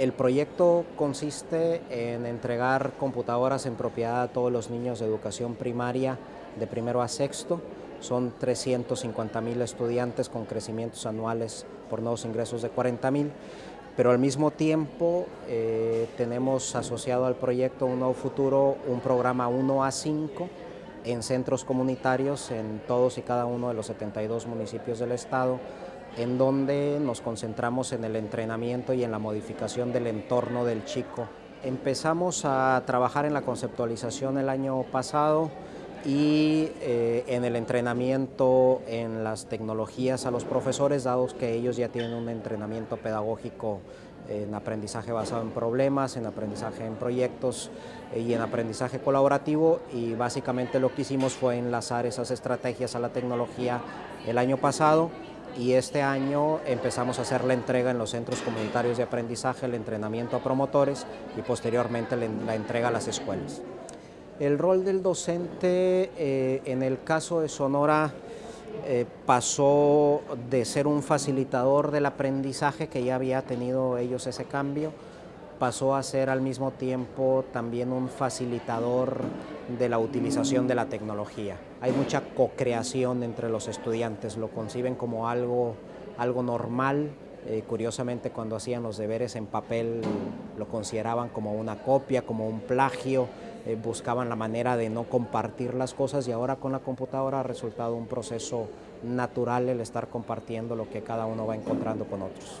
El proyecto consiste en entregar computadoras en propiedad a todos los niños de educación primaria de primero a sexto. Son 350 mil estudiantes con crecimientos anuales por nuevos ingresos de 40 mil, pero al mismo tiempo eh, tenemos asociado al proyecto Un Nuevo Futuro un programa 1 a 5 en centros comunitarios en todos y cada uno de los 72 municipios del estado en donde nos concentramos en el entrenamiento y en la modificación del entorno del chico. Empezamos a trabajar en la conceptualización el año pasado y eh, en el entrenamiento en las tecnologías a los profesores, dados que ellos ya tienen un entrenamiento pedagógico en aprendizaje basado en problemas, en aprendizaje en proyectos eh, y en aprendizaje colaborativo y básicamente lo que hicimos fue enlazar esas estrategias a la tecnología el año pasado y este año empezamos a hacer la entrega en los centros comunitarios de aprendizaje, el entrenamiento a promotores y posteriormente la entrega a las escuelas. El rol del docente eh, en el caso de Sonora eh, pasó de ser un facilitador del aprendizaje, que ya había tenido ellos ese cambio, pasó a ser al mismo tiempo también un facilitador de la utilización de la tecnología. Hay mucha co-creación entre los estudiantes, lo conciben como algo, algo normal, eh, curiosamente cuando hacían los deberes en papel lo consideraban como una copia, como un plagio, eh, buscaban la manera de no compartir las cosas y ahora con la computadora ha resultado un proceso natural el estar compartiendo lo que cada uno va encontrando con otros.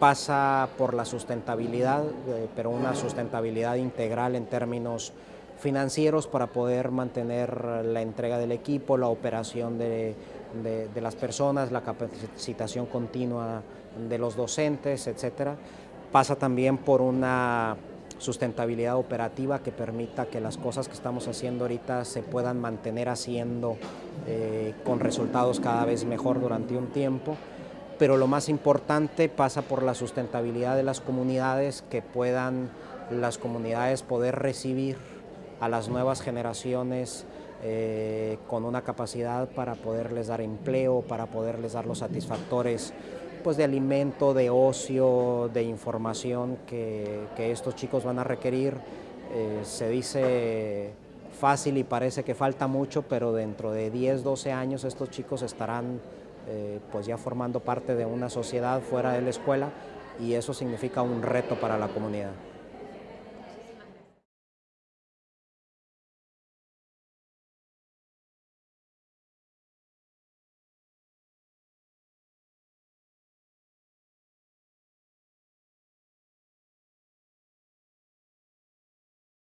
Pasa por la sustentabilidad, eh, pero una sustentabilidad integral en términos financieros para poder mantener la entrega del equipo, la operación de, las personas, la capacitación continua de los docentes, etc. Pasa también por una sustentabilidad operativa que permita que las cosas que estamos haciendo ahorita se puedan mantener haciendo eh, con resultados cada vez mejor durante un tiempo pero lo más importante pasa por la sustentabilidad de las comunidades, que puedan las comunidades poder recibir a las nuevas generaciones eh, con una capacidad para poderles dar empleo, para poderles dar los satisfactores pues, de alimento, de ocio, de información que, estos chicos van a requerir. Eh, se dice fácil y parece que falta mucho, pero dentro de 10, 12 años estos chicos estarán eh, pues ya formando parte de una sociedad fuera de la escuela y eso significa un reto para la comunidad.